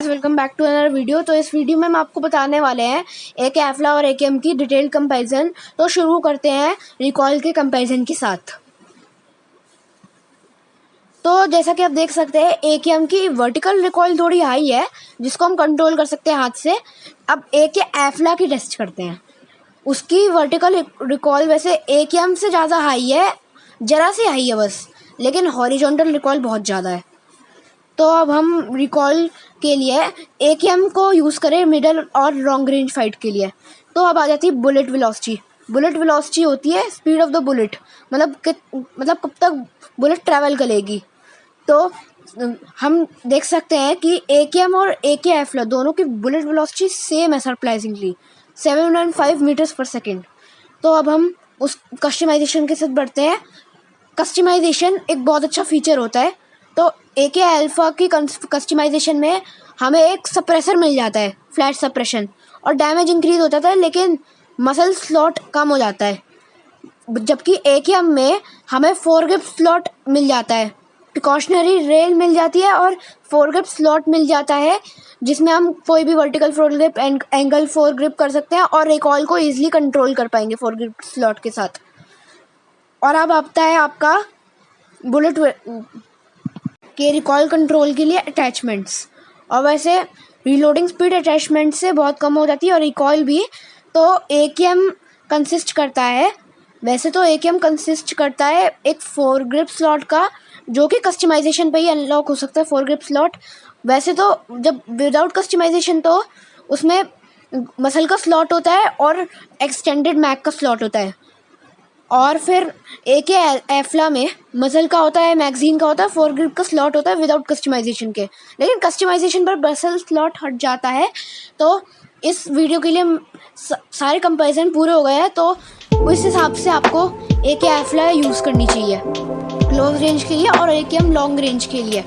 Welcome back to another video तो इस video में हम आपको बताने वाले हैं एक एफला और एक की डिटेल कंपैरिजन तो शुरू करते हैं रिकॉल के कंपैरिजन के साथ. तो जैसा कि आप देख सकते हैं ए के वर्टिकल रिकॉल थोड़ी हाई है, जिसको हम कंट्रोल कर सकते हैं हाथ से. अब ए के एफला की टेस्ट करते हैं. उसकी वर्टिकल रिकॉल वैसे ए से ज़्यादा हाई है, ज़रा सी हाई है बस, लेकिन हॉरिजॉन्टल रिकॉल बहुत ज़्यादा है. तो अब हम रिकॉल के लिए ए के एम को यूज़ करें मिडल और लॉन्ग रेंज फाइट के लिए। तो अब आ जाती है बुलेट वेलोसिटी बुलेट वेलोसिटी होती है स्पीड ऑफ़ द बुलेट मतलब कि मतलब कब तक बुलेट ट्रैवल करेगी। तो हम देख सकते हैं कि ए के एम और ए के एफ़ दोनों की बुलेट वेलोसिटी सेम है surprisingly seven point five metres per second तो अब हम उस कस्टमाइजेशन के साथ बढ़ते हैं। कस्टमाइजेशन एक बहुत अच्छा फीचर होता है। तो ए के अल्फ़ा की कस्टमाइजेशन में हमें एक सप्रेसर मिल जाता है फ्लैट सप्रेशन और डैमेज इंक्रीज हो जाता है लेकिन मसल स्लॉट कम हो जाता है। जबकि ए के एम में हमें फोर ग्रिप स्लॉट मिल जाता है। प्रिकॉशनरी रेल मिल जाती है और फोर ग्रिप स्लॉट मिल जाता है, जिसमें हम कोई भी vertical foregrip angle foregrip कर सकते हैं और रिकॉल को ईजिली कंट्रोल कर पाएँगे फोर ग्रिप स्लॉट के साथ। और अब आता है आपका बुलेट के रिकॉल कंट्रोल के लिए अटैचमेंट्स और वैसे रीलोडिंग स्पीड अटैचमेंट से बहुत कम हो जाती है और रिकॉल भी तो ए के एम कंसिस्ट करता है, वैसे तो ए के एम कंसिस्ट करता है एक फोर ग्रिप स्लॉट का, जो कि कस्टमाइजेशन पे ही अनलॉक हो सकता है फोर ग्रिप स्लॉट वैसे तो जब विदाउट कस्टमाइजेशन तो उसमें मसल का स्लॉट होता है और एक्सटेंडेड मैक का स्लॉट होता है। और फिर ए के एफला में मजल का होता है मैगजीन का होता है फोर ग्रिप का स्लॉट होता है विदाउट कस्टमाइजेशन के। लेकिन कस्टमाइजेशन पर बसल स्लॉट हट जाता है तो इस वीडियो के लिए सारे कंपैरिजन पूरे हो गए हैं तो उस हिसाब से आपको ए के एफला यूज़ करनी चाहिए। क्लोज रेंज के लिए और ए के एम लॉन्ग रेंज के लिए।